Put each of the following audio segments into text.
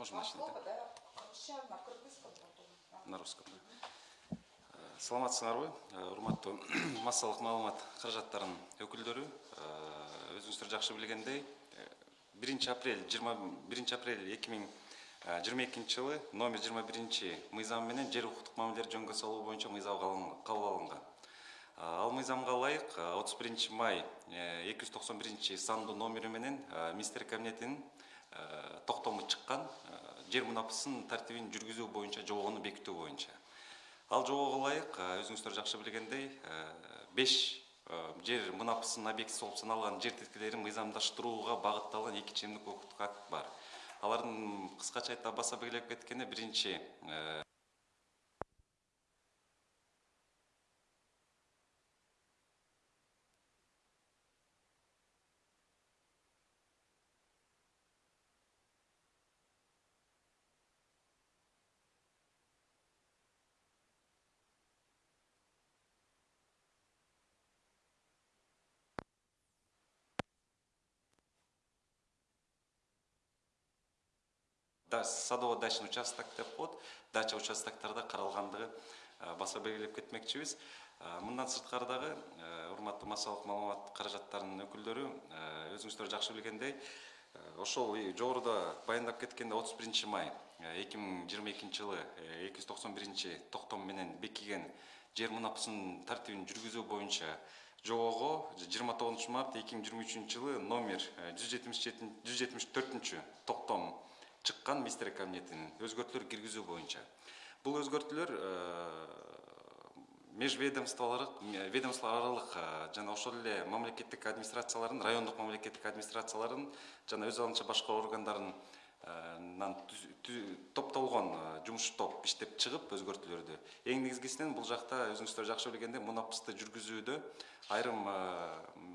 Можем начать. Да, на русском Э, саламатсыңарбы Э, урматтуу массалык маалымат каражаттарынын өкүлдөрү. Э, өзүңүздөр жакшы билгендей биринчи апрель жыйырма биринчи апрель эки миң жыйырма экинчи жылы номер жыйырма биринчи мыйзам менен жер укуктук мамилелерди жөнгө салуу боюнча мыйзам кабыл алынган. Ал мыйзамга ылайык отуз биринчи май эки жүз токсон биринчи сандуу номери менен министрлер кабинетинин токтому чыккан жер мунапысын тартибин жүргүзүү боюнча жобону бекитүү боюнча ал жобого ылайык өзүңүздөр жакшы билгендей беш жер мунапысынын объектиси болуп саналган жер тилкелерин мыйзамдаштырууга багытталган эки чечимдик укуктук акт бар. Алардын кыскача айтып баса белгилеп кеткенде биринчи садово дачный участок деп коет дача участоктарда каралгандыгы баса белгилеп кетмекчибиз. Мындан сырткары дагы урматтуу массалык маалымат каражаттарынын өкүлдөрү өзүңүздөр жакшы билгендей ошол жогоруда баяндап кеткендей отуз биринчи май эки миң жыйырма экинчи жылы эки жүз токсон биринчи токтом менен бекиген жер мунапысынын тартибин жүргүзүү боюнча жобого жыйырма тогузунчу март эки миң жыйырма үчүнчү жылы номер жүз жетимиш жети жүз жетимиш төртүнчү токтом чыккан министрлер кабинетинин өзгөртүүлөр киргизүү боюнча. Бул өзгөртүүлөр межведомстволордук ведомство аралык жана ошол эле мамлекеттик администрациялардын райондук мамлекеттик администрациялардын жана өз алдынча башка органдарынан топтолгон жумуш топ иштеп чыгып өзгөртүүлөрдү. Эң негизгисинен бул жакта өзүңүздөр жакшы билгендей мунапысты жүргүзүүдө айрым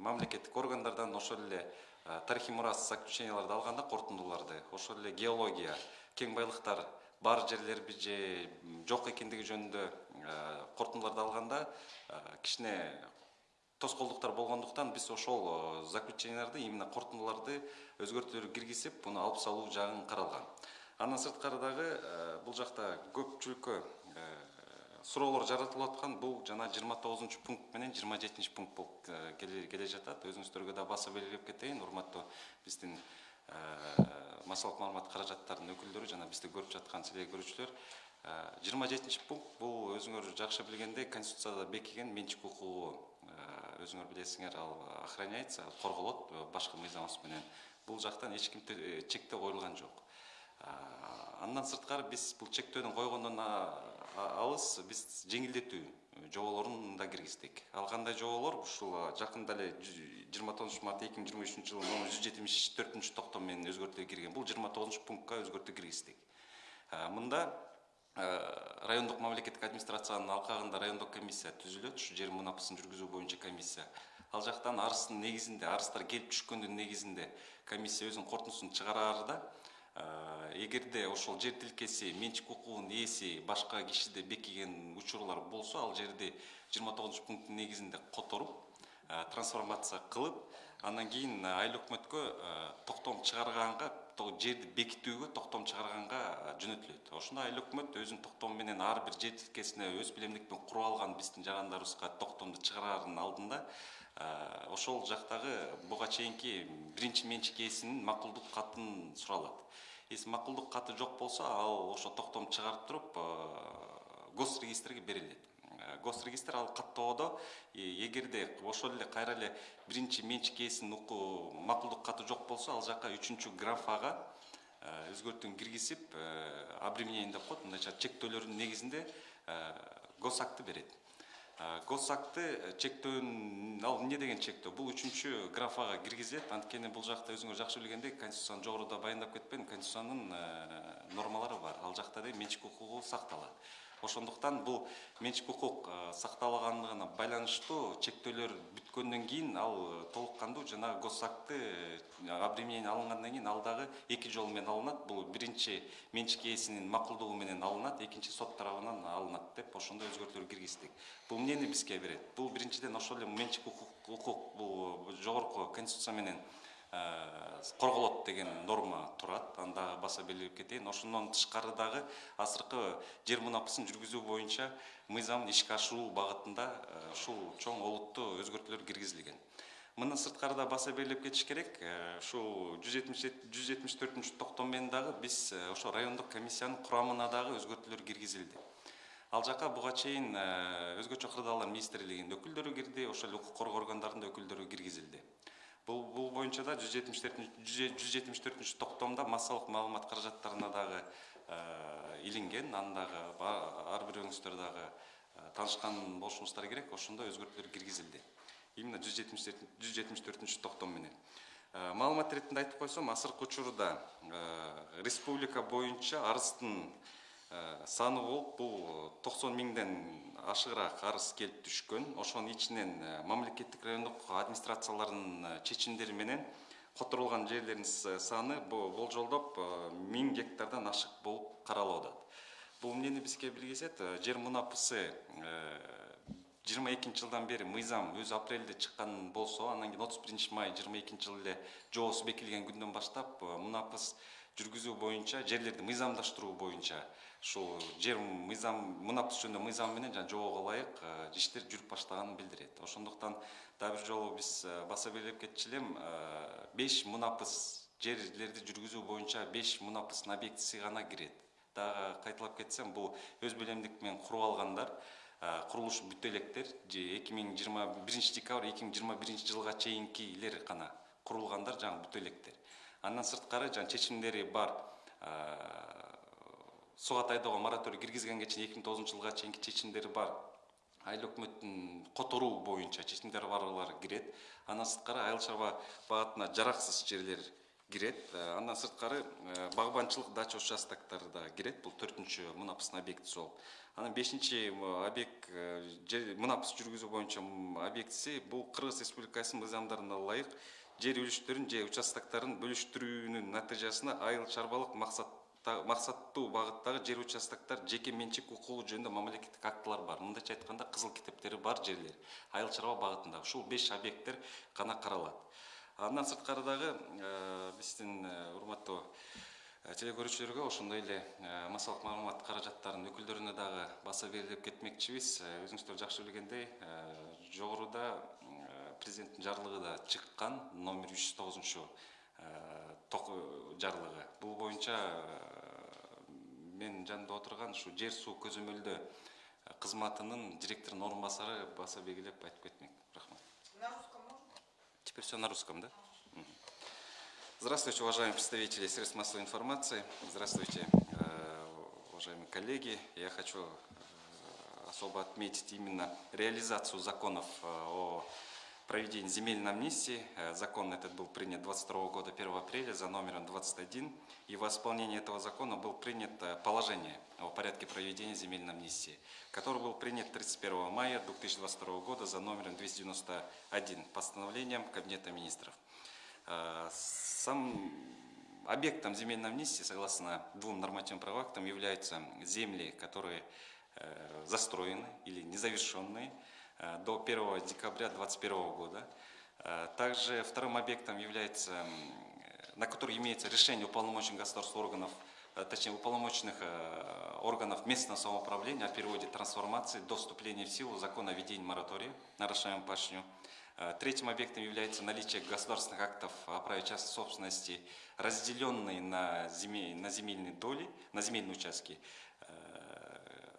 мамлекеттик органдардан ошол эле тарыхый мурас заключенияларды алганда корутундуларды ошол эле геология кең байлыктар бар жерлерби же жок экендиги жөнүндө корутундуларды алганда кичине тоскоолдуктар болгондуктан биз ошол заключенияларды именно корутундуларды өзгөртүүлөр киргизип буну алып салуу жагын каралган андан сырткары дагы бул жакта көпчүлүккө суроолор жаратылып аткан бул жана жыйырма тогузунчу пункт менен жыйырма жетинчи пункт болуп келе жатат өзүңүздөргө да баса белгилеп кетейин урматтуу биздин массалык маалымат каражаттарынын өкүлдөрү жана бизди көрүп жаткан силер көрүүчүлөр жыйырма жетинчи пункт бул өзүңөр жакшы билгендей конституцияда бекиген менчик укугу өзүңөр билесиңер ал охраняется корголот башкы мыйзамыбыз менен. Бул жактан эч ким чектөө коюлган жок андан сырткары биз бул чектөөдүн койгондон алыс биз жеңилдетүү жоболорун да киргиздик ал кандай жоболор ушул жакында эле жыйырма тогузунчу март эки миң жыйырма үчүнчү жылы номер жүз жетимиш төртүнчү токтом менен өзгөртүү кирген бул жыйырма тогузунчу пунктка өзгөртүү киргиздик мында райондук мамлекеттик администрациянын алкагында райондук комиссия түзүлөт ушу жер мунапысын жүргүзүү боюнча комиссия. Ал жактан арыздын негизинде арыздар келип түшкөндүн негизинде комиссия өзүнүн корутундусун чыгараар да эгерде ошол жер тилкеси менчик укугунун ээси башка кишиде бекиген учурлар болсо ал жерди жыйырма тогузунчу пункттун негизинде которуп трансформация кылып андан кийин айыл өкмөткө токтом чыгарганга жерди бекитүүгө токтом чыгарганга жөнөтүлөт ошондо айыл өкмөт өзүнүн токтому менен ар бир жер тилкесине өз билемдик менен куруп алган биздин жарандарыбызга токтомду чыгараардын алдында ошол жактагы буга чейинки биринчи менчик ээсинин макулдук катын суралат если макулдук каты жок болсо ал ошо токтом чыгарып туруп гос регистрге берилет госрегистр ал каттоодо эгерде ошол эле кайра эле биринчи менчик ээсинин макулдук каты жок болсо ал жака үчүнчү графага өзгөртүүнү киргизип обременение деп коет мындайча чектөөлөрдүн негизинде гос акты берет гос акты чектөөнүн ал эмне деген чектөө? Бул үчүнчү графага киргизилет. Анткени бул жакта өзүңөр жакшы билгендей конституциянын жогоруда баяндап кетпедимби конституциянын нормалары бар. Ал жакта да менчик укугу сакталат ошондуктан бул менчик укук сакталгандыгына байланыштуу чектөөлөр бүткөндөн кийин ал толук кандуу жанагы гос акты обременение алынгандан кийин ал дагы эки жол менен алынат. Бул биринчи менчик ээсинин макулдугу менен алынат экинчи сот тарабынан алынат деп ошондой өзгөртүүлөр киргиздик. Бул эмнени бизге берет. Бул биринчиден ошол эле менчик укук бул жогорку конституция менен корголот деген норма турат. Аны дагы баса белгилеп кетейин. Ошондон тышкары дагы азыркы жер мунапысын жүргүзүү боюнча мыйзамын ишке ашыруу багытында ушул чоң олуттуу өзгөртүүлөр киргизилген. Мындан сырткары да баса белгилеп кетиш керек. Ушул жүз жетимиш жүз жетимиш төртүнчү токтом менен дагы биз ошо райондук комиссиянын курамына дагы өзгөртүүлөр киргизилди. Ал жака буга чейин өзгөчө кырдаалар министрлигинин өкүлдөрү кирди ошол эле укук коргоо органдарынын өкүлдөрү киргизилди бул бул боюнча да жүз жетимиш жүз жетимиш төртүнчү токтомдо массалык маалымат каражаттарына дагы илинген аны дагы ар бирөөңүздөр дагы таанышкан болушуңуздар керек. Ошондо өзгөртүүлөр киргизилди. Именно жүз жетимиш төртүнчү токтом менен. Маалымат иретинде айтып койсом азыркы учурда республика боюнча арыздын саны болуп бул токсон миңден ашыгыраак арыз келип түшкөн ошонун ичинен мамлекеттик райондук администрациялардын чечимдери менен которулган жерлердин саны болжолдоп миң гектардан ашык болуп каралып атат бул эмнени бизге билгизет жер мунапысы жыйырма экинчи жылдан бери мыйзам өзү апрелде чыккан болсо анан кийин отуз биринчи май жыйырма экинчи жылы эле жоосу бекилген күндөн баштап мунапыс жүргүзүү боюнча жерлерди мыйзамдаштыруу боюнча ушул жер мыйзам мунапыс жөнүндө мыйзам менен жана жоого ылайык иштер жүрүп баштаганын билдирет. Ошондуктан дагы бир жолу биз баса белгилеп кетчү элем беш мунапыс жерлерди жүргүзүү боюнча беш мунапыстын объектиси гана кирет. Дагы кайталап кетсем бул өз белемдик менен куруп алгандар курулуш бүтө электер эки миң жыйырма биринчи декабрь эки миң жыйырма биринчи жылга чейинкилер гана курулгандар жаңы бүтө электер андан сырткары жаңы чечимдери бар суга тайдоого мораторий киргизгенге чейин эки миң тогузунчу жылга чейинки чечимдери бар. Айыл өкмөттүн которуу боюнча чечимдери барлар кирет. Андан сырткары айыл чарба багытына жараксыз жерлер кирет. Андан сырткары багбанчылык дача участоктору да кирет. Бул төртүнчү мунапыстын объектиси болуп анан бешинчи объект мунапыс жүргүзүү боюнча объектиси бул кыргыз республикасынын мыйзамдарына ылайык жер үлүштөрүн же участокторун бөлүштүрүүнүн натыйжасында айыл чарбалык максат максаттуу багыттагы жер участоктор жеке менчик укугу жөнүндө мамлекеттик актылар бар. Мындайча айтканда кызыл китептери бар жерлер айыл чарба багытында ушул беш объекттер гана каралат. Андан сырткары дагы биздин урматтуу теле көрүүчүлөргө ошондой эле массалык маалымат каражаттарынын өкүлдөрүнө дагы баса белгилеп кетмекчибиз. Өзүңүздөр жакшы билгендей жогоруда президенттин жарлыгы да чыккан. Номер үч жүз тогузунчу жарлыгы. Бул боюнча менин жанымда отурган ушу жер суу көзөмөлдөө кызматынын директорунун орун басары баса белгилеп айтып кетмек рахмат На русском можно? теперь все на русском да? Здравствуйте уважаемые представители средств массовой информации. Здравствуйте уважаемые коллеги. Я хочу особо отметить именно реализацию законов о проведении земельной амнистии. Закон этот был принят 22 года 1 апреля за номером 21. И во исполнение этого закона был принят положение о порядке проведения земельной амнистии, который был принят 31 мая 2022 года за номером 291 постановлением Кабинета министров. Сам объектом земельной амнистии, согласно двум нормативным правовым актам, являются земли, которые застроены или незавершенные, до 1 декабря 2021 года. Также вторым объектом является на который имеется решение уполномоченных государственных органов, э, точнее уполномоченных э, органов местного самоуправления о переводе трансформации до вступления в силу закона о введении моратория на расширяемую пашню. Э, третьим объектом является наличие государственных актов о праве частной собственности, разделенные на, земель, на земельные доли, на земельные участки,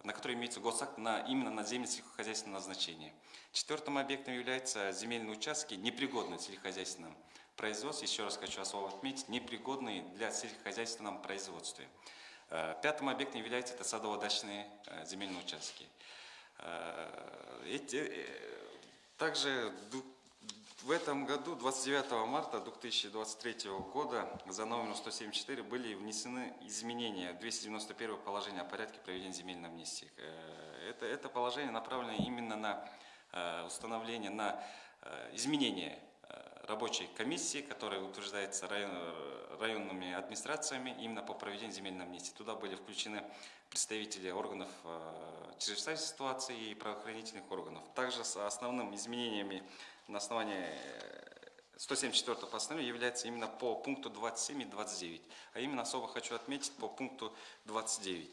на которые имеется госакт на, именно на земли сельскохозяйственного назначения. Четвертым объектом являются земельные участки, непригодные в сельскохозяйственном производств, еще раз хочу особо отметить, непригодные для сельскохозяйственного производства. Э, пятым объектом является это садово-дачные э, земельные участки. Э, эти, также в этом году, 29 марта 2023 года, за номером 174 были внесены изменения в 291 положение о порядке проведения земельной амнистии. Это, это положение направлено именно на установление, на изменение рабочей комиссии, которая утверждается район, районными администрациями именно по проведению земельной амнистии. Туда были включены представители органов э, чрезвычайной ситуации и правоохранительных органов. Также с основными изменениями на основании 174 постановление является именно по пункту 27 и 29. А именно особо хочу отметить по пункту 29.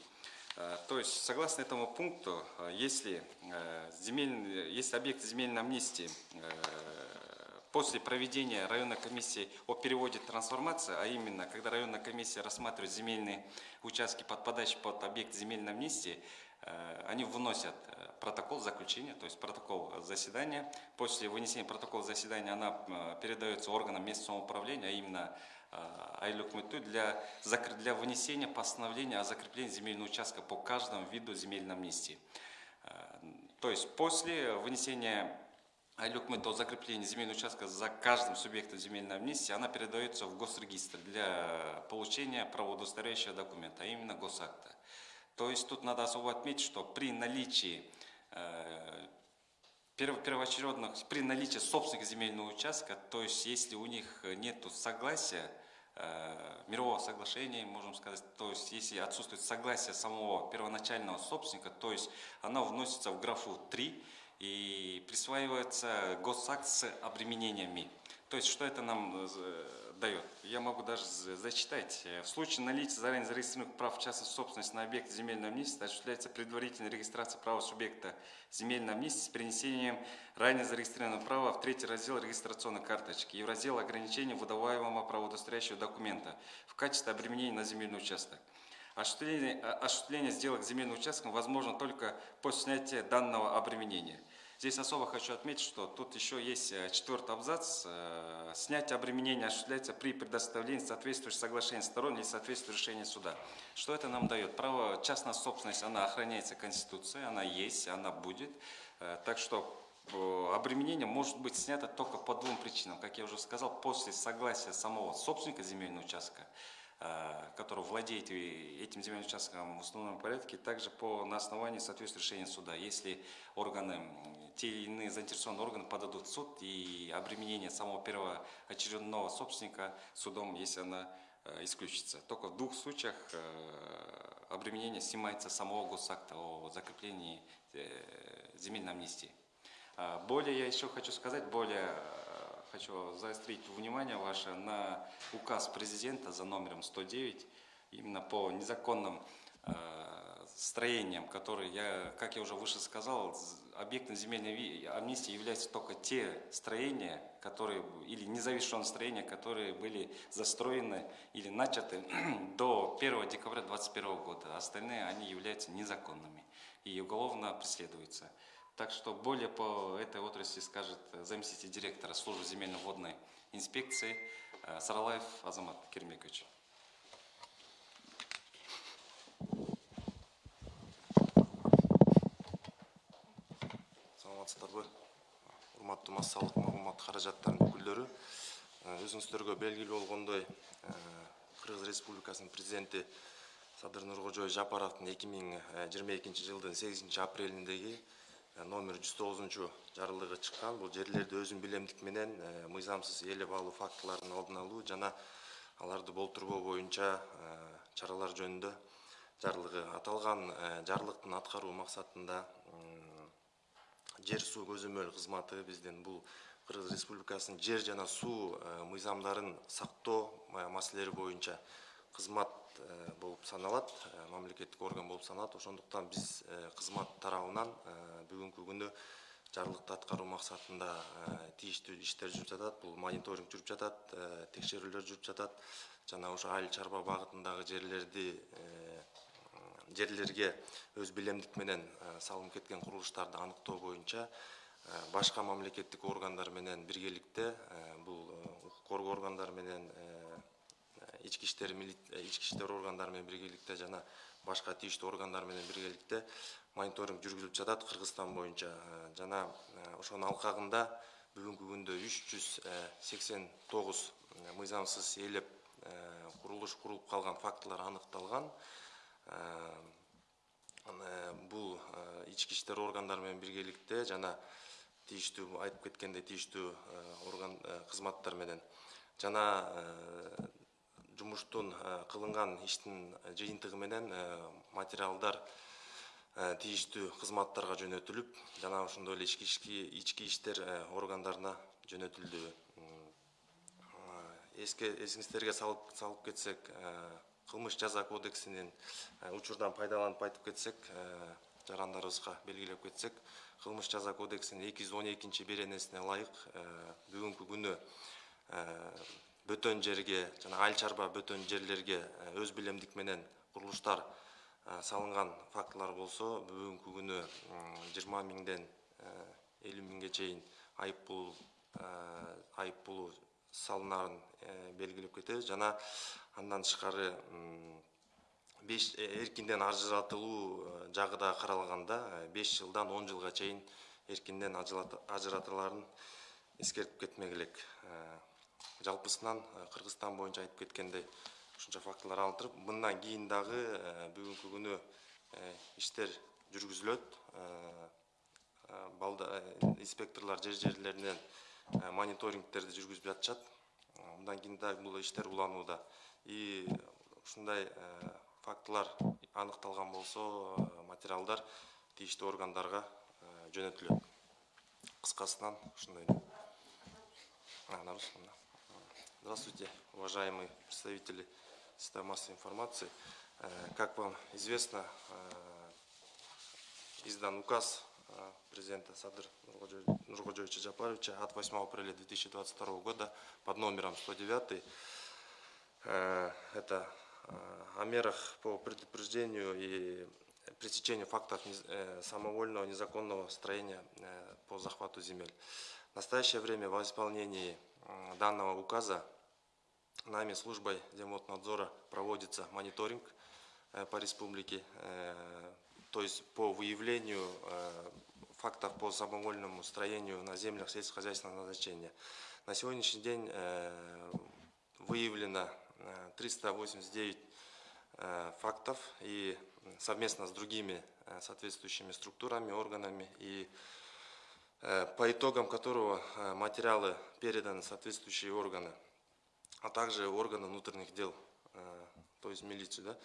Э, То есть, согласно этому пункту, э, если, э, земельный, если объект земельной амнистии э, после проведения районной комиссии о переводе трансформации, а именно, когда районная комиссия рассматривает земельные участки, подпадающие под объект земельной амнистии, э, они выносят э, протокол заключения, то есть протокол заседания. После вынесения протокола заседания она э, передается органам местного самоуправления, а именно Айлюкмыту для, для вынесения постановления о закреплении земельного участка по каждому виду земельной амнистии. Э, То есть после вынесения Айлюкмыт о закреплении земельного участка за каждым субъектом земельной амнистии, она передается в госрегистр для получения правоудостоверяющего документа, а именно госакта. То есть тут надо особо отметить, что при наличии э, перво- первоочередных, при наличии собственных земельного участка, то есть если у них нет согласия, э, мирового соглашения, можем сказать, то есть если отсутствует согласие самого первоначального собственника, то есть она вносится в графу 3 и присваивается госакт с обременениями. То есть что это нам э, дает? Я могу даже зачитать. Э, В случае наличия заранее зарегистрированных прав частной собственности на объект земельной амнистии осуществляется предварительная регистрация права субъекта земельной амнистии с перенесением ранее зарегистрированного права в третий раздел регистрационной карточки и в раздел ограничений выдаваемого правоудостоверяющего документа в качестве обременения на земельный участок. Осуществление, а- осуществление сделок земельным участком возможно только после снятия данного обременения. Здесь особо хочу отметить, что тут еще есть э, четвертый абзац. Э, Снятие обременения осуществляется при предоставлении соответствующих соглашений сторон или соответствующего решения суда. Что это нам дает? Право частная собственность, она охраняется Конституцией, она есть, она будет. Э, Так что обременение может быть снято только по двум причинам. Как я уже сказал, после согласия самого собственника земельного участка, который владеет этим земельным участком в установленном порядке, также по, на основании соответствующего решения суда. Если органы, те или иные заинтересованные органы подадут в суд, и обременение самого первоочередного собственника судом, если она э, исключится. Только в двух случаях э, обременение снимается самого госакта о закреплении э, земельной амнистии. А, Более я еще хочу сказать, более хочу заострить внимание ваше на указ президента за номером 109, именно по незаконным строениям, которые, я, как я уже выше сказал, объектом земельной амнистии являются только те строения, которые, или незавершенные строения, которые были застроены или начаты до 1 декабря 2021 года. Остальные, они являются незаконными и уголовно преследуются. Так что более по этой отрасли скажет заместитель директора службы земельно-водной инспекции э, Саралаев Азамат Кермекович. Саламатсыздарбы урматтуу массалык маглумат каражаттарынын өкүлдөрү. Э, өзүңүздөргө белгилүү болгондой э, кыргыз республикасынын президенти садыр нуркожоев жапаровдун эки миң жыйырма экинчи жылдын сегизинчи апрелиндеги э, номер жүз тогузунчу жарлыгы чыккан. Бул жерлерди өзүнүн билемдик менен э, мыйзамсыз ээлеп алуу фактыларын алдын алуу жана аларды болтурбоо боюнча э, чаралар жөнүндө жарлыгы аталган э, жарлыктын аткаруу максатында жер суу көзөмөл кызматы биздин бул кыргыз республикасынын жер жана суу э, мыйзамдарын сактоо э, маселелери боюнча кызмат э, болуп саналат мамлекеттик орган болуп саналат. Ошондуктан биз кызмат тарабынан бүгүнкү күнү жарлыкты аткаруу максатында тийиштүү иштер жүрүп жатат бул мониторинг жүрүп жатат текшерүүлөр жүрүп жатат. Жана ошо айыл чарба багытындагы жерлерди жерлерге өз билемдик менен э, салынып кеткен курулуштарды аныктоо боюнча э, башка мамлекеттик органдар менен биргеликте э, бул укук коргоо органдары менен ички иштер ички иштер органдары менен биргеликте жана башка тийиштүү органдар менен биргеликте мониторинг жүргүзүлүп жатат кыргызстан боюнча. Жана ошонун алкагында бүгүнкү күндө үч жүз сексен тогуз мыйзамсыз ээлеп курулуш курулуп калган фактылар аныкталган. аны бул э, ички иштер органдары менен биргеликте жана тийиштүү айтып кеткендей тийиштүү э, орган э, кызматтар менен. Жана э, жумуштун э, кылынган иштин жыйынтыгы менен э, материалдар э, тийиштүү кызматтарга жөнөтүлүп жана ошондой эле ички иштер э, органдарына жөнөтүлдү. Эсиңиздерге салып кетсек кылмыш жаза кодексинин учурдан пайдаланып айтып кетсек жарандарыбызга белгилеп кетсек кылмыш жаза кодексинин эки жүз он экинчи беренесине ылайык бүгүнкү күнү бөтөн жерге жана айыл чарба бөтөн жерлерге өз билемдик менен курулуштар салынган фактылар болсо бүгүнкү күнү жыйырма миңден элүү миңге чейин айып пул айып пулу салынаарын белгилеп кетебиз. Жана андан тышкары беш эркинден ажыратылуу жагы да каралганда беш жылдан он жылга чейин эркинден ажыратылаарын эскертип кетмек элек жалпысынан кыргызстан боюнча айтып кеткендей ушунча фактылар алынып туруп мындан кийин дагы бүгүнкү күнү иштер жүргүзүлөт. Инспекторлор жер жерлеринен мониторингтерди жүргүзүп жатышат. Мындан кийин дагы бул иштер уланууда и ушундай фактылар аныкталган болсо материалдар тийиштүү органдарга жөнөтүлөт кыскасынан ушундай здравствуйте уважаемые представители средств массовой информации. Как вам известно издан указ президента Садыр Нургожоевича Джапаровича от 8 апреля 2022 года под номером 109. Это о мерах по предупреждению и пресечению фактов самовольного незаконного строения по захвату земель. В настоящее время во исполнении данного указа нами службой Земводнадзора проводится мониторинг по республике, то есть по выявлению фактов по самовольному строению на землях сельскохозяйственного назначения. На сегодняшний день выявлено 389 фактов и совместно с другими соответствующими структурами, органами и по итогам которого материалы переданы соответствующие органы, а также органы внутренних дел, то есть милицию.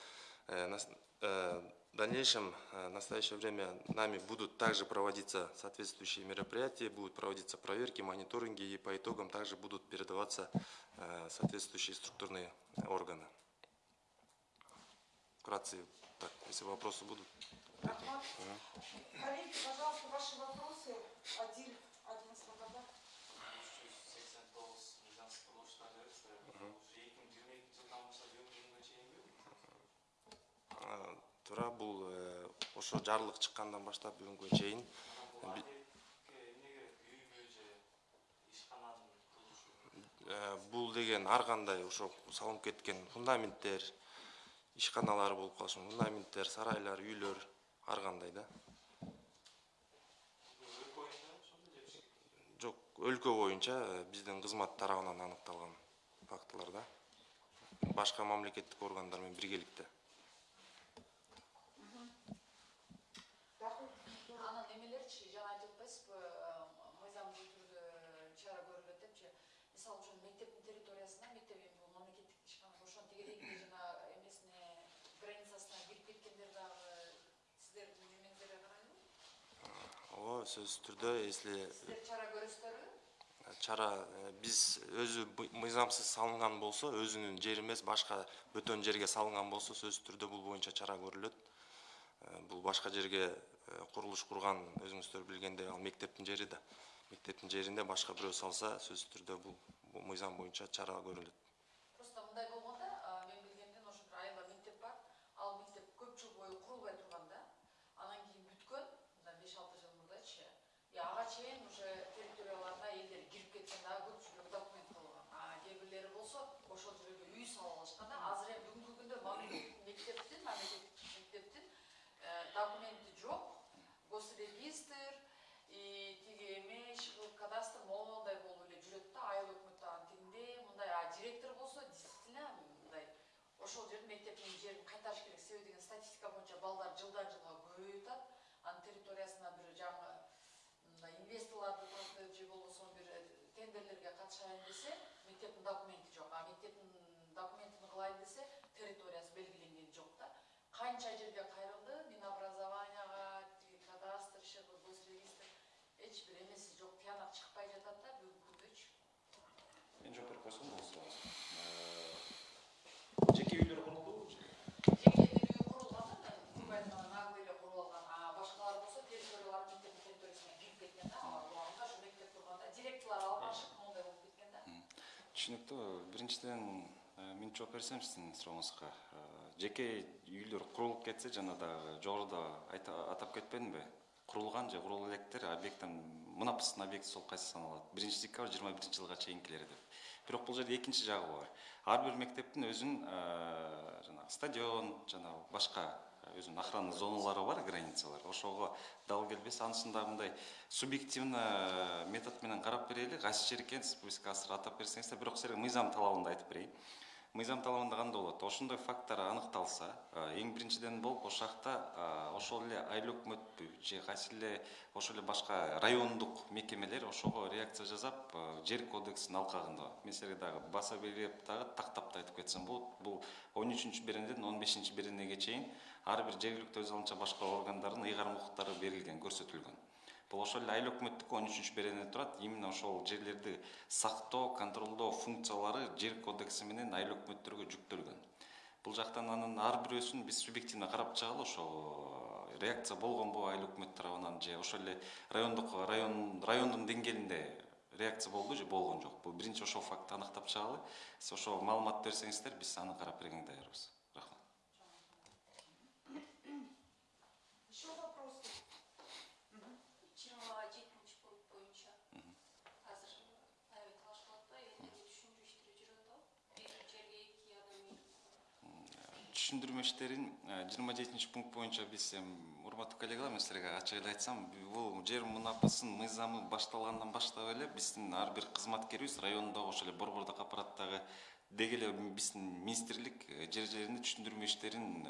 Да? В дальнейшем, в настоящее время нами будут также проводиться соответствующие мероприятия, будут проводиться проверки, мониторинги, и по итогам также будут передаваться соответствующие структурные органы. Вкратце, так, если вопросы будут. Рахмат. Коллеги, пожалуйста, ваши вопросы. Один, один свобода. туура бул ошо жарлык чыккандан баштап бүгүнкү чейин бул деген ар кандай ошо салынып кеткен фундаменттер ишканалар болуп мүмкүн фундаменттер сарайлар үйлөр ар кандай да. Жок өлкө боюнча биздин кызмат тарабынан аныкталган фактылар да. Башка мамлекеттик органдар менен биргеликте. ғой сөзсіз түрде если чара көрөсүздөрбү ә, чара ә, біз өзі мыйзамсыз салынған болса өзінің жері емес башка бөтен жерге салынған болса сөзсіз түрде бұл бойынша чара көрүлөт ә, бұл башка жерге құрылыс құрған өзіңіздер білгендей ал мектептің жері да мектептің жерінде башка біреу салса сөзсіз түрде бұл мыйзам бойынша чара көрүлөт документи жок госрегистр и тиги эме кадастр моундай болуп эле жүрөт да айыл өкмөт дагы тигиндей мындай а директор болсо действительно мындай ошол жердин мектептин жерин кайтарыш керек. Себеби деген статистика боюнча балдар жылдан жылга көбөйүп атат. Анын территориясына бир жаңы мындай инвесторлорду тартып же болбосо бир тендерлерге катышайын десе мектептин документи жок. А мектептин документин кылайын десе территориясы белгиленген жок да. Канча жерге қойсам жеке үйлер құрылды жеке құрылған құрылған кеткен біріншіден мен жооп берсем сіздің сұрағыңызға жеке үйлер құрылып кетсе жаңадағы жоғарыда атап кетпедім бе құрылған же құрыл электер мына объекті сол қайсысы саналады бірінші декабрь жиырма бірінші жылға шейін келер деп бірақ бұл жерде екінші жағы бар әрбір мектептің өзінің ә, э, жаңағы стадион жаңағы басқа э, өзінің охрана зоналары бар границалар. Ошого дал келбес анысындағындай субъективно э, методменен қарап берелік қайсы жер екен республика атап берсеңіздер бірақ сіздерге мыйзам талабында айтып берейін мыйзам талабында кандай болот ошондой факттар аныкталса э, эң биринчиден болуп ошол жакта э, ошол эле айыл өкмөтпү же кайсы эле ошол эле башка райондук мекемелер ошого реакция жасап э, жер кодексинин алкагында. Мен силерге дагы баса белгилеп дагы тактап да айтып кетсем болот бул он үчүнчү беренеден он бешинчи беренеге чейин ар бир жергиликтүү өз алынча башкаруу органдарынын ыйгарым укуктары берилген көрсөтүлгөн. Бул ошол эле айыл өкмөттүкү он үчүнчү беренеде турат именно ошол жерлерди сактоо контролдоо функциялары жер кодекси менен айыл өкмөттөргө жүктөлгөн. Бул жактан анын ар бирөөсүн биз субъективно карап чыгалы ошо реакция болгонбу айыл өкмөт тарабынан же ошол эле райондук район райондун деңгээлинде реакция болду же болгон жок. Бул биринчи ошол фактты аныктап чыгалы сиз ошол маалыматты берсеңиздер биз аны карап бергенге даярбыз үй түшүндүрмө иштерин жыйырма жетинчи пункт боюнча биз эми урматтуу коллегалар мен силерге ачык эле айтсам бул жер мунапысын мыйзамы башталгандан баштап эле биздин ар бир кызматкерибиз райондогу ошол эле борбордук аппараттагы деги эле биздин министрлик жер жеринде түшүндүрмө иштерин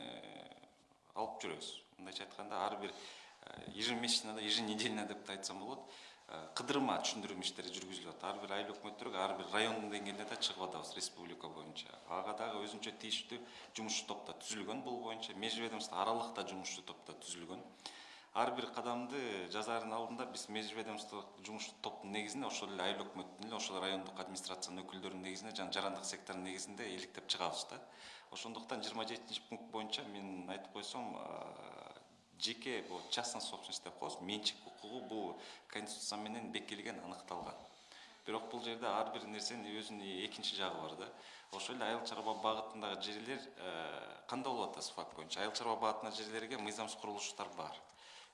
алып жүрөбүз мындайча айтканда ар бир ежемесячно да еженедельно деп да айтсам болот э, кыдырма түшүндүрмө иштери жүргүзүлүп атат ар бир айыл өкмөттөргө ар бир райондун деңгээлинде да чыгып атабыз республика боюнча. Ага дагы өзүнчө тийиштүү жумушчу топ да түзүлгөн бул боюнча. Межведомство аралык да жумушчу топ да түзүлгөн. Ар бир кадамды жасаардын алдында биз межведомстволук жумуш топтун негизинде ошол эле айыл өкмөттүн эле ошол райондук администрациянын өкүлдөрүнүн негизинде жана жарандык сектордун негизинде иликтеп чыгабыз да. Ошондуктан жыйырма жетинчи пункт боюнча мен айтып койсом а, жеке бул частная собственность деп коебуз менчик укугу бул конституция менен бекитилген аныкталган бирок бул жерде ар бир нерсенин өзүнүн экинчи жагы бар да. Ошол эле айыл чарба багытындагы жерлер э, кандай болуп атат факт боюнча? Айыл чарба багытындагы жерлерге мыйзамсыз курулуштар бар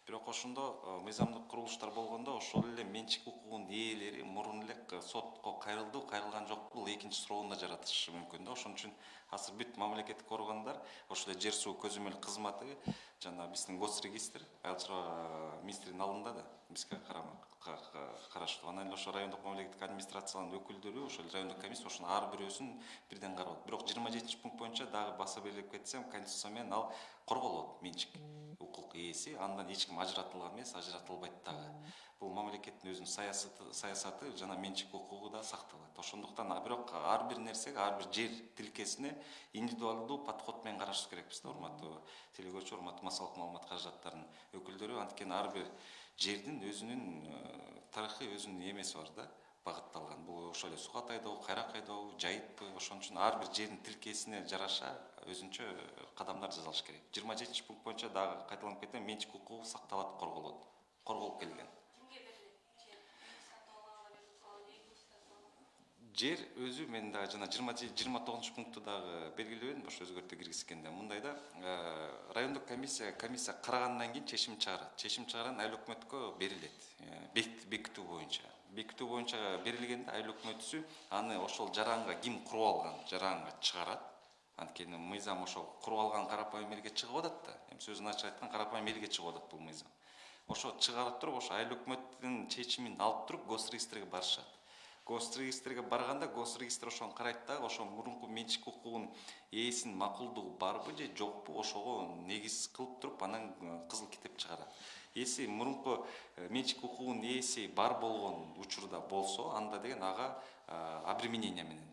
бирок ошондо э, мыйзамдык курулуштар болгондо ошол эле менчик укугунун ээлери мурун эле сотко кайрылды кайрылган жокпу бул экинчи суроонун да жаратышы мүмкүн да. Ошон үчүн азыр бүт мамлекеттик органдар ошол эле жер суу көзөмөл кызматы жана биздин гос регистр айыл чарба министринин алдында да бизге карамак ка- ка- караштуу анан эле ошо райондук мамлекеттик администрациянын өкүлдөрү ошол райондук комиссия ошонун ар бирөөсүн бирден карап атат бирок жыйырма жетинчи пункт боюнча дагы баса белгилеп кетсем конституция менен ал корголот менчик ээси андан эч ким ажыратылган эмес ажыратылбайт дагы бул мамлекеттин өзүнүн саясаты саясаты жана менчик укугу да сакталат ошондуктан бирок ар бир нерсеге ар бир жер тилкесине индивидуалдуу подход менен карашыбыз керекпиз да урматтуу телекөрүүчү урматтуу массалык маалымат каражаттарынын өкүлдөрү. Анткени ар бир жердин өзүнүн э, тарыхый өзүнүн эмеси бар да. Багытталган. Бул ошол эле сугат айдообу кайрак айдообу жайытпы ошон үчүн ар бир жердин тилкесине жараша өзүнчө кадамдар жасалыш керек. Жыйырма жетинчи пункт боюнча дагы кайталанып кетем менчик укугу сакталат корголот корголуп келген жер өзү мен дагы жана жыйырма жыйырма тогузунчу пункту дагы белгилебедимби ошо өзгөртүү киргизгенде мындай да э, райондук комиссия комиссия карагандан кийин чечим чыгарат. Чечим чыгарган айыл өкмөткө берилет. Э, бек- бекитүү боюнча бекитүү боюнча берилгенде айыл өкмөтүсү аны ошол жаранга ким куруп алган жаранга чыгарат. Анткени мыйзам ошол куруп алган карапайым элге чыгып атат да. Эми сөзүн ачык айтканда карапайым элге чыгып атат бул мыйзам. Ошо чыгарып туруп ошо айыл өкмөттүн чечимин алып туруп гос барышат гос регистрге барганда гос регистр ошону карайт дагы ошо мурунку менчик укугунун ээсинин макулдугу барбы же жокпу ошого негиз кылып туруп анан э, кызыл китеп чыгарат если мурунку э, менчик укугунун ээси бар болгон учурда болсо анда деген ага э, обременение менен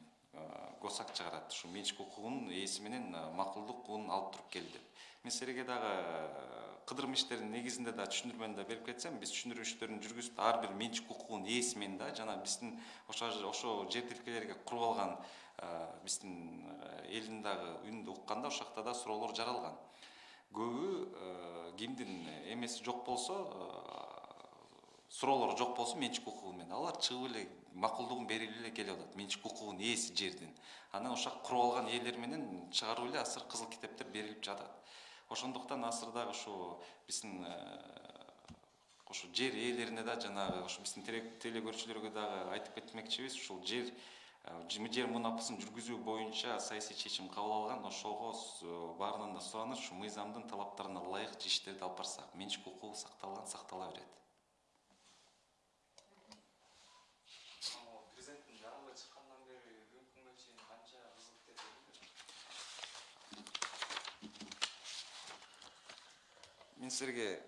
госак чыгарат. Ушу менчик укугунун ээси менен макулдук алып туруп кел деп мен силерге дагы э, иштеринин негизинде да түшүндүрмөнү да берип кетсем биз түшүндүрүү иштерин жүргүзүп ар бир менчик укугунун ээси менен да жана биздин ошо ошо жер тилкелерге куруп алган биздин элдин дагы үнүндү укканда ошол жакта да суроолор жаралган көбү кимдин эмеси жок болсо суроолор жок болсо менчик укугу менен алар чыгып эле макулдугун берип эле келип атат менчик укугунун ээси жердин анан ошол куруп алган ээлер менен чыгарып эле азыр кызыл китептер берилип жатат ошондуктан азыр дагы ушу биздин ошо жер ээлерине да жанагы ошо биздин теле көрүүчүлөргө дагы айтып кетмекчибиз. Ушул жер жер мунапысын жүргүзүү боюнча саясий чечим кабыл алган ошого баарынан да сураныч ушу мыйзамдын талаптарына ылайык иштерди алып барсак менчик укугу сакталган сактала берет мен силерге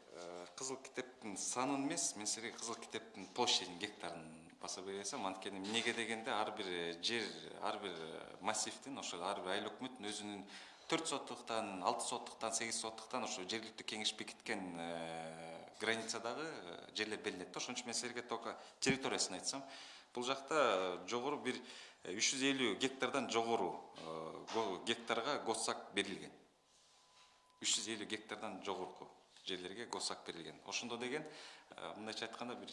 кызыл китептин санын эмес мен силерге кызыл китептин площадин гектарын баса бересем анткени эмнеге дегенде ар бир жер ар бир массивдин ошо ар бир айыл өкмөттүн өзүнүн төрт соттуктан алты соттуктан сегиз соттуктан ошо жергиликтүү кеңеш бекиткен границадагы жерлер белгиленет да ошон үчүн мен силерге только территориясын айтсам бул жакта жогору бир үч жүз элүү гектардан жогору гектарга госак берилген үч жүз элүү гектардан жогорку жерлерге госак берилген ошондо деген мындайча айтканда бир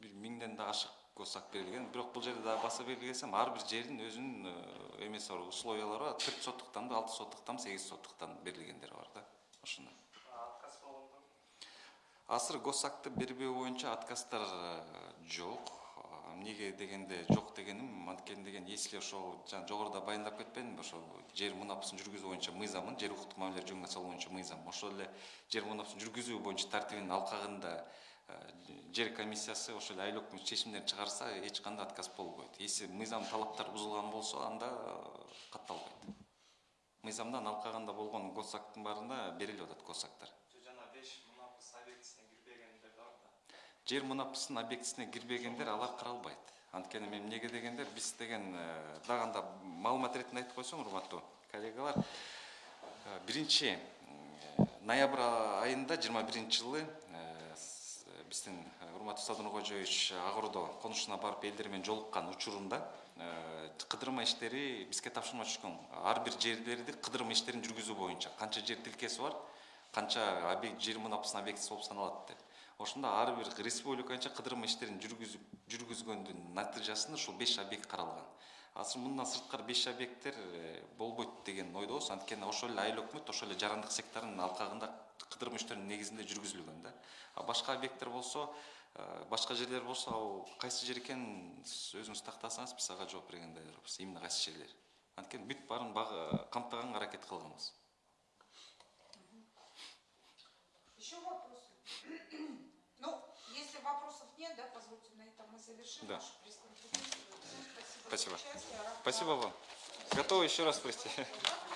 бир миңден да ашык госак берилген. Бирок бул жерде дагы баса белгилесем ар бир жердин өзүнүн эмеси бар условиялары бар төрт соттуктанбы алты соттуктанбы сегиз соттуктан берилгендери бар да ошондой болгондо азыр госакты бербөө боюнча отказдар жок эмнеге дегенде жок дегеним анткени деген если ошол жана жогоруда баяндап кетпедимби ошол жер мунапысын жүргүзүү боюнча мыйзамын жер укуктук мамилелер жөнүндө салуу боюнча мыйзам ошол эле жер мунапысын жүргүзүү боюнча тартибинин алкагында жер комиссиясы ошол эле айыл өкмөтү чечимдерин чыгарса эч кандай отказ болбойт если мыйзам талаптары бузулган болсо анда катталбайт мыйзамдын алкагында болгон госактын баарында берилип атат госактар жана беш мунапыс объектисине кирбегендер да бар да жер мунапысынын объектисине кирбегендер алар каралбайт анткени мен эмнеге дегенде биз деген дагы анда маалымат иретинде айтып койсоң урматтуу коллегалар биринчи ноябрь айында жыйырма биринчи жылы биздин урматтуу садыр нуркожоевич ак ордо конушуна барып элдер менен жолуккан учурунда кыдырма иштери бизге тапшырма түшкөн ар бир жерлерди кыдырма иштерин жүргүзүү боюнча канча жер тилкеси бар канча жер мунапысынын объектиси болуп саналат деп ошондо ар бир республика боюнча кыдырма иштерин жүргүзгөндүн натыйжасында ушул беш объект каралган. Азыр мындан сырткары беш объекттер болбойт деген ойдобуз анткени ошол эле айыл өкмөт ошол эле жарандык секторунун алкагында кыдырма иштеринин негизинде жүргүзүлгөн да. А башка объекттер болсо башка жерлер болсо ал кайсы жер экенин өзүңүз тактасаңыз биз ага жооп бергенге даярбыз именно кайсы жерлер. Анткени бүт баарын камтыганга аракет кылганбыз. Завершим Да. нашу пресс-конференцию. Спасибо. Рад спасибо вам. готовы еще раз спросить Да,